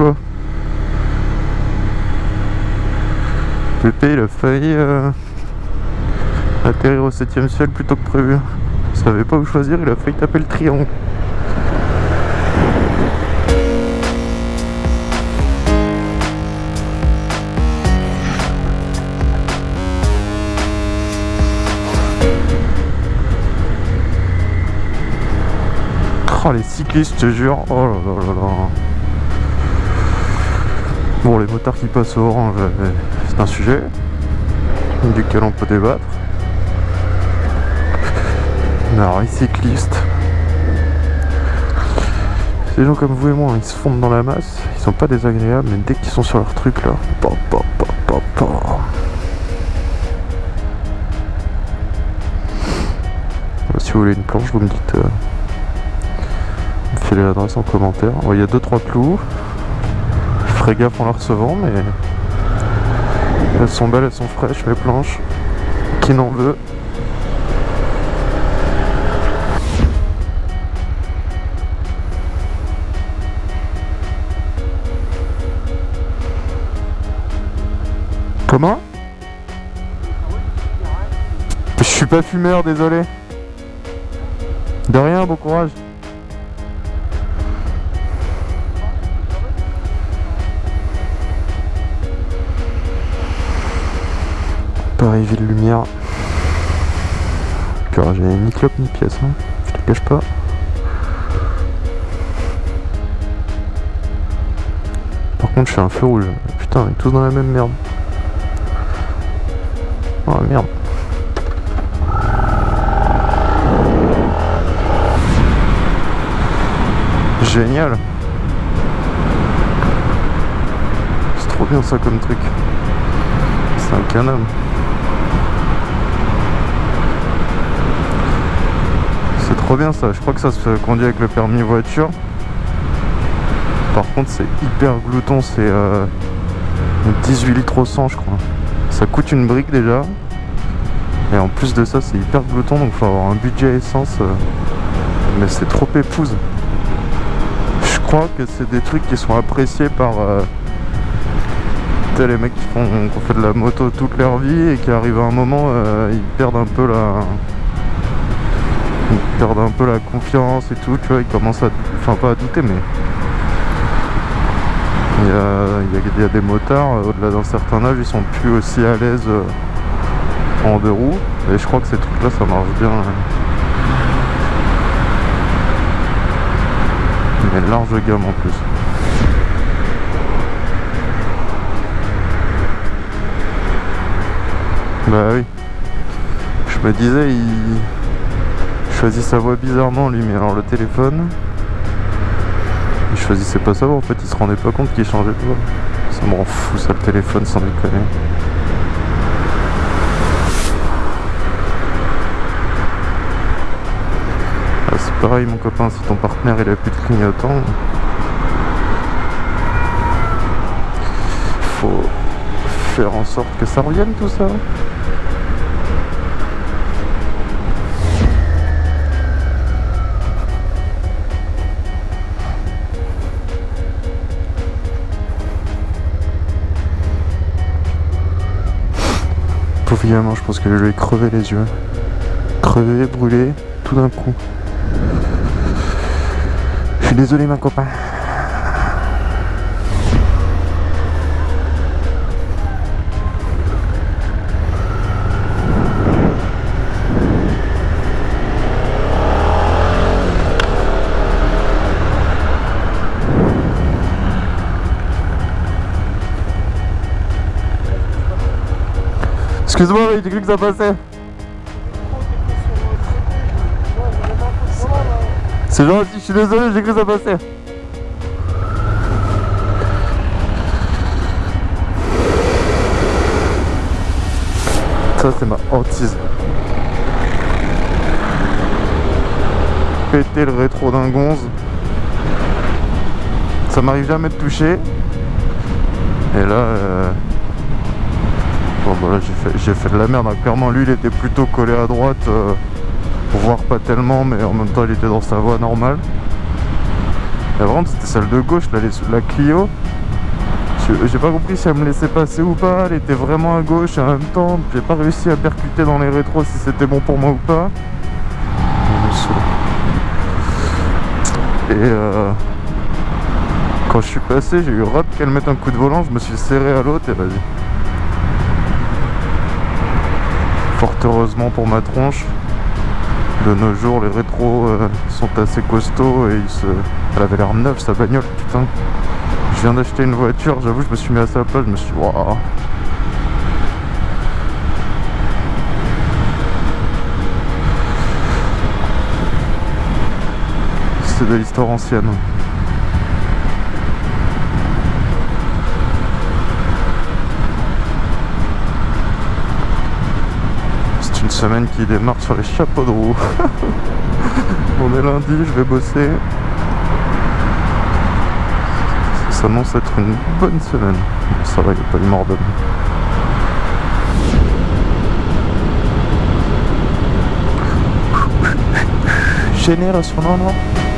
là Pépé il a failli euh, atterrir au 7ème ciel plutôt que prévu. Il savait pas où choisir, il a failli taper le triangle. Oh les cyclistes, je te jure. Oh là là là là. Qui passent au orange, euh, c'est un sujet duquel on peut débattre. Alors, les cyclistes, ces gens comme vous et moi, ils se fondent dans la masse, ils sont pas désagréables, mais dès qu'ils sont sur leur truc là, pa, pa, pa, pa. Si vous voulez une planche, vous me dites. euh, filez l'adresse en commentaire. Il y a 2-3 clous. Ferai gaffe en la recevant, mais elles sont belles, elles sont fraîches, mes planches. Qui n'en veut? Comment? Je suis pas fumeur, désolé. De rien, bon courage. Paris Ville Lumière. Car j'ai ni clope ni pièce, hein. je te cache pas. Par contre, je suis un feu rouge. Putain, on est tous dans la même merde. Oh merde. Génial. C'est trop bien ça comme truc. C'est un canon. Trop bien ça. Je crois que ça se conduit avec le permis voiture. Par contre, c'est hyper glouton. C'est euh, 18 litres au 100, je crois. Ça coûte une brique déjà. Et en plus de ça, c'est hyper glouton. Donc, faut avoir un budget essence. euh, mais c'est trop épouse. Je crois que c'est des trucs qui sont appréciés par euh, les mecs qui font qui ont fait de la moto toute leur vie et qui arrivent à un moment euh, ils perdent un peu la ils perdent un peu la confiance et tout tu vois ils commencent à enfin pas à douter mais il y a, des motards euh, au-delà d'un certain âge ils sont plus aussi à l'aise euh, en deux roues et je crois que ces trucs là ça marche bien euh. mais large gamme en plus Bah oui. Je me disais, il choisit sa voix bizarrement lui, mais alors le téléphone, il choisissait pas sa voix en fait, il se rendait pas compte qu'il changeait de voix. Ça me rend fou ça le téléphone sans déconner. Ah, c'est pareil mon copain, si ton partenaire il a plus de clignotant, faut faire en sorte que ça revienne tout ça. Gamin, je pense que je lui ai crevé les yeux. Crevé, brûlé, tout d'un coup. Je suis désolé, ma copain. Excuse-moi, oui, j'ai cru que ça passait. C'est gentil, je suis désolé, j'ai cru que ça passait. Ça, c'est ma hantise. Péter le rétro d'un gonze. Ça m'arrive jamais de toucher. Et là, euh, bon bah j'ai fait, de la merde. Clairement, lui, il était plutôt collé à droite, euh, voire pas tellement, mais en même temps, il était dans sa voie normale. La vraiment c'était celle de gauche, la, Clio. J'ai pas compris si elle me laissait passer ou pas, elle était vraiment à gauche en même temps j'ai pas réussi à percuter dans les rétros si c'était bon pour moi ou pas. Et euh, quand je suis passé, j'ai eu rap qu'elle mette un coup de volant, je me suis serré à l'autre et vas-y. Fort heureusement pour ma tronche, de nos jours les rétros euh, sont assez costauds et elle avait l'air neuve sa bagnole, putain. Je viens d'acheter une voiture, j'avoue, je me suis mis à sa place, je me suis dit, waouh. C'est de l'histoire ancienne. C'est une semaine qui démarre sur les chapeaux de roue. On est lundi, je vais bosser ça annonce être une bonne semaine. Ça va, il n'y a pas de mort Génération non, non.